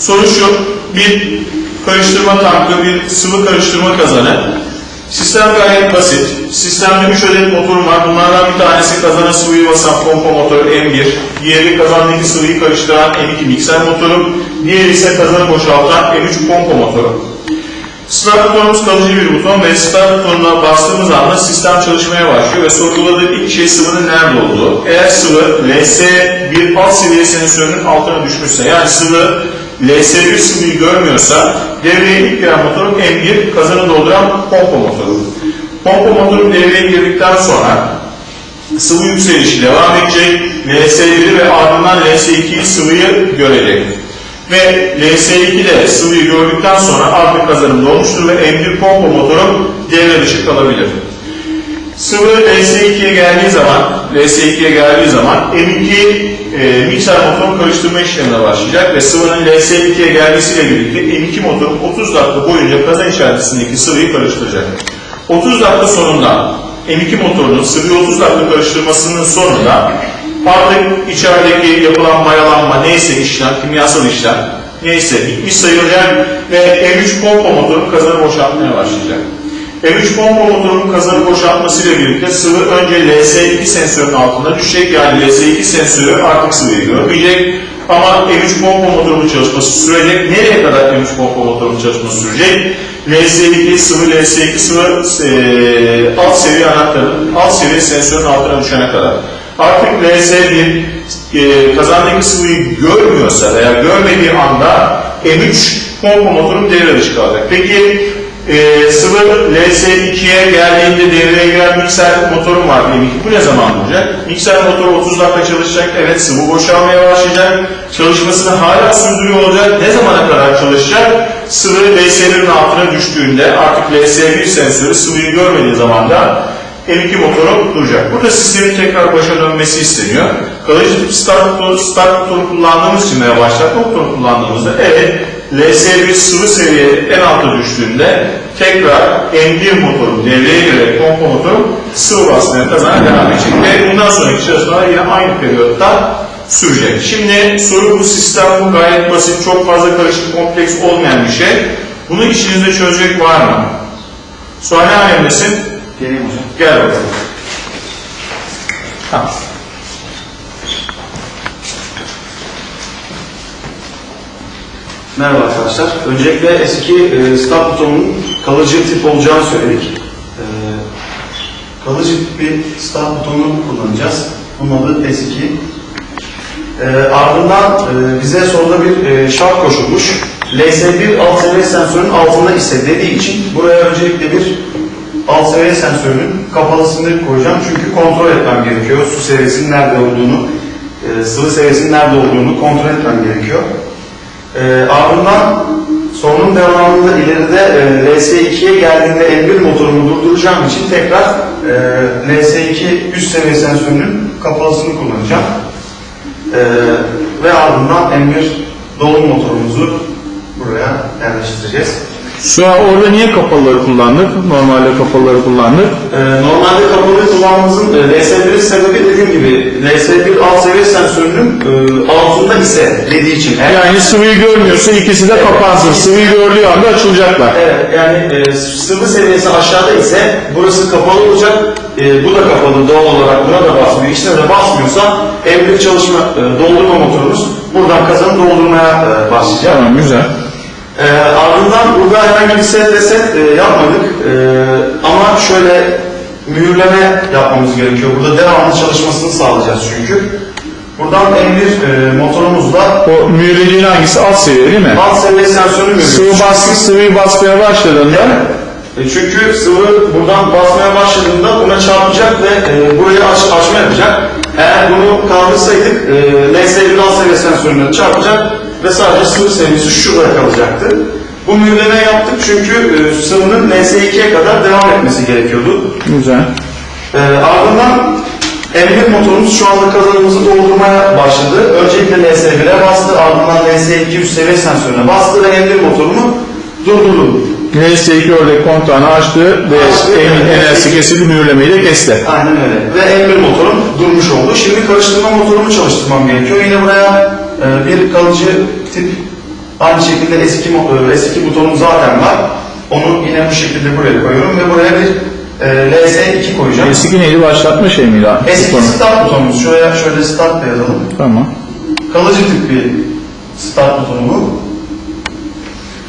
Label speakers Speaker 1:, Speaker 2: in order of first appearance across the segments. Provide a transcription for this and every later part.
Speaker 1: Soru şu, bir karıştırma tankı, bir sıvı karıştırma kazanı. Sistem gayet basit. Sistemde 3 adet motorum var. Bunlardan bir tanesi kazana sıvıyı basan pompa motoru M1. Diğeri kazandaki sıvıyı karıştıran M2 mikser motoru. Diğeri ise kazanı boşaltan M3 pompa motoru. Start butonumuz kalıcı bir buton ve start butonuna bastığımız anda sistem çalışmaya başlıyor ve sorguladığı ilk şey sıvının nerede olduğu. Eğer sıvı LS1 alt seviye sensörünün altına düşmüşse yani sıvı LS1 sıvıyı görmüyorsa devreye ilk giren motorun M1 kazanı dolduran pompa motoru. Pompa motoru devreye girdikten sonra sıvı yükselişi devam edecek. LS1'i ve ardından LS2'yi sıvıyı görecek. Ve LS2 de sıvıyı gördükten sonra artık kazanım dolmuştur ve M1 pompa motoru devre dışı kalabilir. Sıvı LS2'ye geldiği zaman, LS2'ye geldiği zaman M2 e, mikser motorun karıştırma işlemine başlayacak ve sıvının LS2'ye gelmesiyle birlikte M2 motorun 30 dakika boyunca kazan içerisindeki sıvıyı karıştıracak. 30 dakika sonunda M2 motorunun sıvıyı 30 dakika karıştırmasının sonunda artık içerideki yapılan mayalanma neyse işlem, kimyasal işlem neyse bitmiş sayılacak ve M3 pompa motoru kazanı boşaltmaya başlayacak. M3 pompa motorunun kazanı boşaltmasıyla birlikte sıvı önce LS2 sensörün altında düşecek. Yani LS2 sensörü artık sıvıyı görmeyecek. Ama M3 pompa motorunun çalışması sürecek. Nereye kadar M3 pompa motorunun çalışması sürecek? LS2 sıvı LS2 sıvı e, alt seviye anahtarın alt seviye sensörün altına düşene kadar. Artık LS1 e, kazandaki sıvıyı görmüyorsa veya görmediği anda M3 pompa motorun devre dışı kalacak. Peki e, sıvı LS2'ye geldiğinde devreye giren mikser motorum var diyelim ki bu ne zaman olacak? Mikser motoru 30 dakika çalışacak, evet sıvı boşalmaya başlayacak, çalışmasını hala sürdürüyor olacak. Ne zamana kadar çalışacak? Sıvı LS1'in altına düştüğünde artık LS1 sensörü sıvıyı görmediği zaman da M2 motoru duracak. Burada sistemin tekrar başa dönmesi isteniyor. Kalıcı tip start start motoru kullandığımız için veya başlatma motoru kullandığımızda evet LS1 sıvı seviye en alta düştüğünde tekrar M1 motoru devreye girerek pompa motoru sıvı basmaya kazana devam edecek. Ve bundan sonraki çalışmalar yine aynı periyotta sürecek. Şimdi soru bu sistem bu gayet basit, çok fazla karışık, kompleks olmayan bir şey. Bunu içinizde çözecek var mı? Sonra ne alemdesin?
Speaker 2: Geleyim hocam.
Speaker 1: Gel bakalım. Tamam.
Speaker 2: Merhaba arkadaşlar. Öncelikle eski e, start butonunun kalıcı tip olacağını söyledik. E, kalıcı tip bir start butonunu kullanacağız. Bunun adı S2. E, ardından e, bize soruda bir e, şart koşulmuş. LS1 alt seviye sensörün altında ise dediği için buraya öncelikle bir alt seviye sensörünün kapalısını koyacağım. Çünkü kontrol etmem gerekiyor. Su seviyesinin nerede olduğunu, e, sıvı seviyesinin nerede olduğunu kontrol etmem gerekiyor. E, ardından sorunun devamında ileride e, LS2'ye geldiğinde M1 motorumu durduracağım için tekrar e, LS2 üst seviye sensörünün kapalısını kullanacağım. E, ve ardından M1 dolum motorumuzu buraya yerleştireceğiz.
Speaker 1: Şu an orada niye kapalıları kullandık? Normalde kapalıları kullandık.
Speaker 2: Ee, normalde kapalı kullanmamızın e, LS1 sebebi dediğim gibi LS1 alt seviye sensörünün e, altında ise dediği için. Eğer-
Speaker 1: Yani sıvıyı görmüyorsa ikisi de kapansın. Sıvıyı gördüğü anda açılacaklar.
Speaker 2: Evet, yani e, sıvı seviyesi aşağıda ise burası kapalı olacak. E, bu da kapalı doğal olarak buna da basmıyor. İkisine de basmıyorsa M1 çalışma e, doldurma motorumuz buradan kazanı doldurmaya e, başlayacak.
Speaker 1: Tamam güzel.
Speaker 2: Ee, ardından burada herhangi bir set reset e, yapmadık. Ee, ama şöyle mühürleme yapmamız gerekiyor. Burada devamlı çalışmasını sağlayacağız çünkü. Buradan M1 e, motorumuzla
Speaker 1: O mühürlediğin hangisi? Alt seviye değil mi?
Speaker 2: alt seviye sensörünü mühürlüyoruz.
Speaker 1: Sıvı baskı sıvıyı basmaya başladığında
Speaker 2: E, çünkü sıvı buradan basmaya başladığında buna çarpacak ve e, burayı aç, açma yapacak. Eğer bunu kaldırsaydık e, LS1 alt seviye sensörüne çarpacak ve sadece sıvı seviyesi şurada kalacaktı. Bu mühürleme yaptık çünkü e, sıvının LS2'ye kadar devam etmesi gerekiyordu.
Speaker 1: güzel.
Speaker 2: E, ardından M1 motorumuz şu anda kazanımızı doldurmaya başladı. Öncelikle LS1'e bastı, ardından LS2 üst seviye sensörüne bastı ve M1 motorumu durdurdu.
Speaker 1: LS2 orada kontağını açtı ve
Speaker 2: Açtı,
Speaker 1: emin
Speaker 2: evet.
Speaker 1: enerjisi kesildi mühürlemeyi de kesti.
Speaker 2: Aynen öyle. Ve M1 motorum durmuş oldu. Şimdi karıştırma motorumu çalıştırmam gerekiyor. Yine buraya e, bir kalıcı tip Aynı şekilde eski, e, eski butonum zaten var. Onu yine bu şekilde buraya koyuyorum ve buraya bir e, LS2 koyacağım.
Speaker 1: Eski neydi? Başlatma şey miydi?
Speaker 2: Eski
Speaker 1: Konu.
Speaker 2: start butonumuz. Şuraya şöyle start da yazalım.
Speaker 1: Tamam.
Speaker 2: Kalıcı tip bir start butonu bu.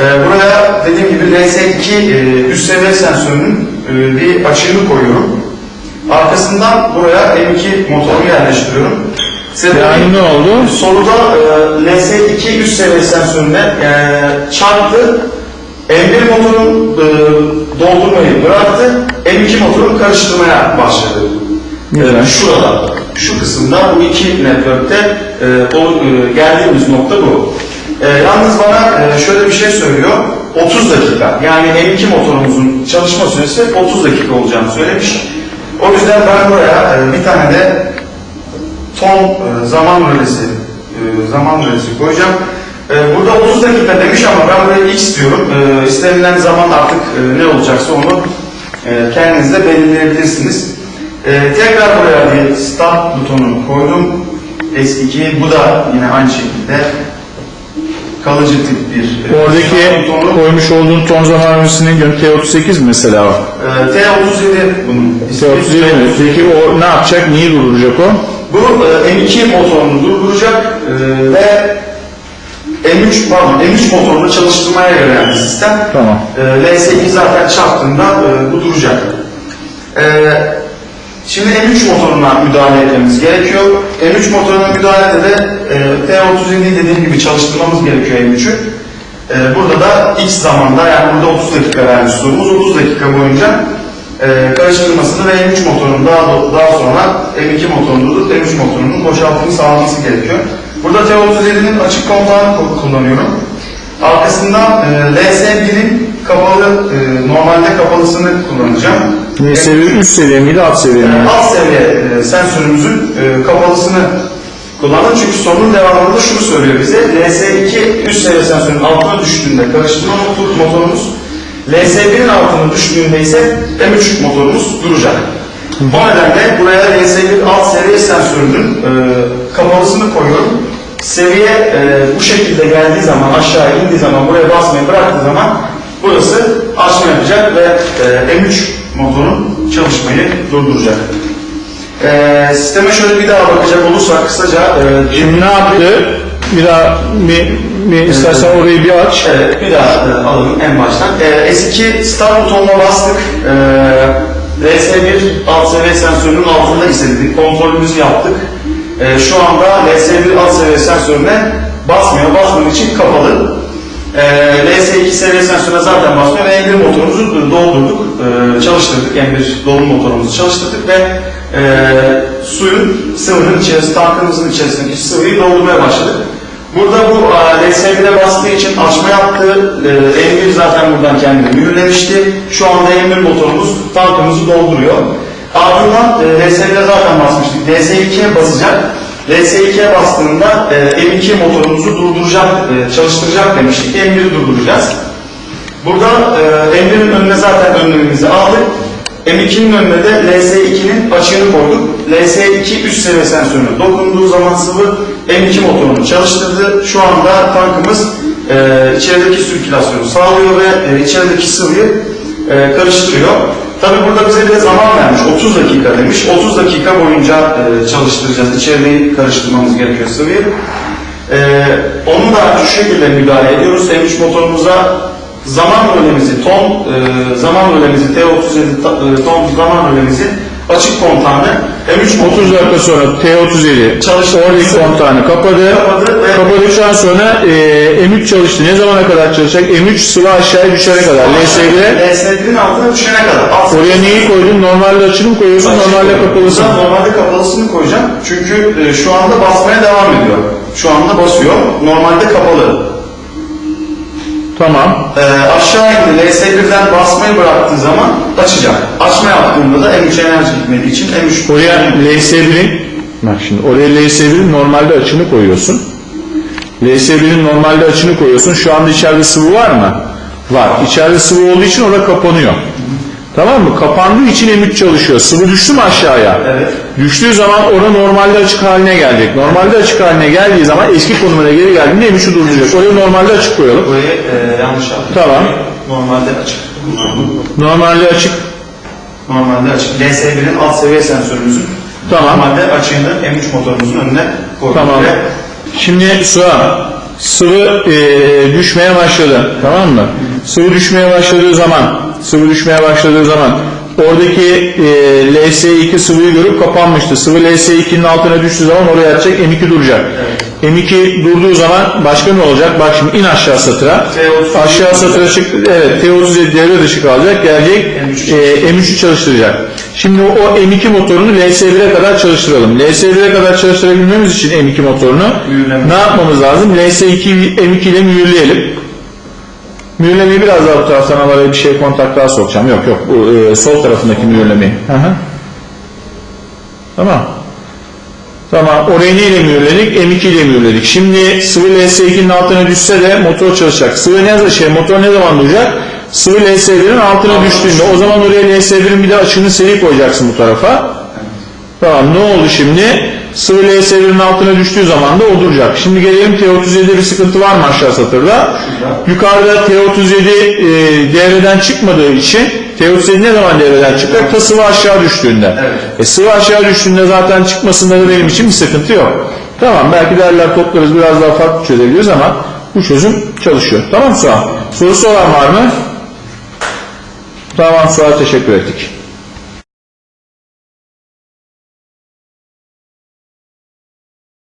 Speaker 2: Ee, buraya dediğim gibi LS2 e, üst seviye sensörünün e, bir açığını koyuyorum. Arkasından buraya M2 motorumu yerleştiriyorum. Sebebi-
Speaker 1: Yani ne oldu?
Speaker 2: Soruda e, LS2 üst seviye sensörüne e, çarptı. M1 motorun e, doldurmayı bıraktı. M2 motorun karıştırmaya başladı.
Speaker 1: Güzel.
Speaker 2: E, şurada, şu kısımda bu iki network'te e, o, e, geldiğimiz nokta bu. E, yalnız bana e, şöyle bir şey söylüyor. 30 dakika. Yani M2 motorumuzun çalışma süresi 30 dakika olacağını söylemiş. O yüzden ben buraya e, bir tane de ton e, zaman rölesi e, zaman rölesi koyacağım. E, burada 30 dakika demiş ama ben buraya x diyorum. E, istenilen zaman artık e, ne olacaksa onu e, kendiniz de belirleyebilirsiniz. E, tekrar buraya bir start butonu koydum. S2 bu da yine aynı şekilde kalıcı tip bir e,
Speaker 1: Oradaki
Speaker 2: butonu.
Speaker 1: koymuş olduğun ton zaman öncesinin gün T38 mi mesela o?
Speaker 2: E, T37 bunun. ismi.
Speaker 1: T37 mi? Peki o ne yapacak? Niye durduracak o?
Speaker 2: Bu e, M2 motorunu durduracak e, ve M3 pardon M3 motorunu çalıştırmaya yarayan bir sistem.
Speaker 1: Tamam.
Speaker 2: E, LS2 zaten çarptığında e, bu duracak. E, şimdi M3 motoruna müdahale etmemiz gerekiyor. M3 motoruna müdahalede de e, T37 dediğim gibi çalıştırmamız gerekiyor M3'ü. E, burada da X zamanda yani burada 30 dakika vermiş sorumuz 30 dakika boyunca e, karıştırmasını ve M3 motorunun daha, daha sonra M2 motorunu durdurup M3 motorunun boşaltımını sağlaması gerekiyor. Burada T37'nin açık kontağını ku- kullanıyorum. Arkasından e, LS1'in kapalı, e, normalde kapalısını kullanacağım.
Speaker 1: Ne seviye? Üst seviye miydi? Alt seviye mi?
Speaker 2: E, alt seviye e, sensörümüzün e, kapalısını kullanın. Çünkü sorunun devamında şunu söylüyor bize. LS2 üst seviye sensörün altına düştüğünde karıştırma motor, motorumuz LS1'in altına düştüğünde ise M3 motorumuz duracak. O nedenle buraya LS1 alt seviye sensörünün e, kapalısını koyuyorum. Seviye e, bu şekilde geldiği zaman aşağı indiği zaman buraya basmayı bıraktığı zaman burası açma yapacak ve e, M3 motorun çalışmayı durduracak. E, sisteme şöyle bir daha bakacak olursak kısaca e,
Speaker 1: Şimdi ne yaptı? Bir daha bir, bir istersen orayı bir aç.
Speaker 2: Evet, bir daha e, alalım en baştan. E, S2 start butonuna bastık. E, LS1 alt seviye sensörünün altında istedik. Kontrolümüzü yaptık. E, şu anda LS1 alt seviye sensörüne basmıyor. Basmadığı için kapalı. E, LS2 seviye sensörüne zaten basmıyor ve M1 motorumuzu doldurduk, e, çalıştırdık. M1 dolum motorumuzu çalıştırdık ve e, suyun sıvının içerisinde, tankımızın içerisindeki sıvıyı doldurmaya başladık. Burada bu e, LS1'e bastığı için açma yaptı. E, M1 zaten buradan kendini mühürlemişti. Şu anda M1 motorumuz tankımızı dolduruyor. Ardından e, LS1'e zaten basmıştık. LS2'ye basacak. LS2'ye bastığında e, M2 motorumuzu durduracak, e, çalıştıracak demiştik. M1'i durduracağız. Burada e, M1'in önüne zaten önlemimizi aldık. M2'nin önüne de LS2'nin açığını koyduk. LS2 üst seviye sensörüne dokunduğu zaman sıvı M2 motorunu çalıştırdı. Şu anda tankımız e, içerideki sirkülasyonu sağlıyor ve e, içerideki sıvıyı e, karıştırıyor. Tabi burada bize bir zaman vermiş. 30 dakika demiş. 30 dakika boyunca e, çalıştıracağız. İçeriği karıştırmamız gerekiyor sıvıyı. E, onu da şu şekilde müdahale ediyoruz. M3 motorumuza zaman rölemizi, ton e, zaman rölemizi, T37 ta- e, ton zaman rölemizi açık kontağını M3
Speaker 1: 30 dakika sonra T37
Speaker 2: Çalıştı.
Speaker 1: oradaki kontağını kapadı.
Speaker 2: Kapadı ve-
Speaker 1: Kapadıktan sonra e, M3 çalıştı. Ne zamana kadar çalışacak? M3 sıvı aşağıya düşene kadar. LS1'e
Speaker 2: LS1'in altına düşene kadar. Alt
Speaker 1: oraya neyi koydun? Normalde açılı mı koyuyorsun? Normalde kapalısın.
Speaker 2: Burada Normalde kapalısını koyacağım. Çünkü e, şu anda basmaya devam ediyor. Şu anda basıyor. Normalde kapalı.
Speaker 1: Tamam.
Speaker 2: E, aşağı indi. LS1'den basmayı bıraktığı zaman açacak. Açma yaptığında da M3 enerji gitmediği için M3
Speaker 1: Oraya LS1'in bak şimdi oraya LS1'in normalde açını koyuyorsun. LS1'in normalde açını koyuyorsun. Şu anda içeride sıvı var mı? Var. İçeride sıvı olduğu için orada kapanıyor. Tamam mı? Kapandığı için M3 çalışıyor. Sıvı düştü mü aşağıya?
Speaker 2: Evet.
Speaker 1: Düştüğü zaman orada normalde açık haline gelecek. Normalde açık haline geldiği zaman eski konumuna geri geldiğinde M3'ü durduracak. Orayı normalde açık koyalım.
Speaker 2: Burayı e, yanlış yaptık.
Speaker 1: Tamam.
Speaker 2: Normalde açık.
Speaker 1: Normalde açık.
Speaker 2: Normalde açık. LS1'in alt seviye sensörümüzün
Speaker 1: Tamam.
Speaker 2: normalde açığını M3 motorumuzun önüne koyduk.
Speaker 1: Tamam. Şimdi Suha, sıvı e, düşmeye başladı. Tamam mı? Sıvı düşmeye başladığı zaman, sıvı düşmeye başladığı zaman oradaki e, LS2 sıvıyı görüp kapanmıştı. Sıvı LS2'nin altına düştüğü zaman oraya atacak, M2 duracak. M2 durduğu zaman başka ne olacak? Bak şimdi in aşağı satıra.
Speaker 2: T37
Speaker 1: Aşağı satıra çık, evet T37 devre dışı kalacak. Gelecek
Speaker 2: M3'ü
Speaker 1: e, M3'ü çalıştıracak. Şimdi o M2 motorunu LS1'e kadar çalıştıralım. LS1'e kadar çalıştırabilmemiz için M2 motorunu
Speaker 2: Mühürleme.
Speaker 1: ne yapmamız lazım? LS2 M2 ile mühürleyelim. Mühürlemeyi biraz daha bu taraftan al, araya bir şey kontak daha sokacağım. Yok yok bu e, sol tarafındaki mühürlemeyi. Hı hı. Tamam. Tamam. Orayı neyle mühürledik? M2 ile mühürledik. Şimdi sıvı LS2'nin altına düşse de motor çalışacak. Sıvı ne şey motor ne zaman duracak? Sıvı LS1'in altına düştüğünde o zaman oraya LS1'in bir de açığını seri koyacaksın bu tarafa. Tamam ne oldu şimdi? Sıvı LS1'in altına düştüğü zaman da o duracak. Şimdi gelelim T37'de bir sıkıntı var mı aşağı satırda? Yukarıda T37 e, devreden çıkmadığı için T37 ne zaman devreden çıkacak? Ta sıvı aşağı düştüğünde.
Speaker 2: Evet.
Speaker 1: E, sıvı aşağı düştüğünde zaten çıkmasında da benim için bir sıkıntı yok. Tamam belki derler toplarız biraz daha farklı çözebiliriz ama bu çözüm çalışıyor. Tamam Suha? Sorusu olan var mı? Tamam Suha teşekkür ettik.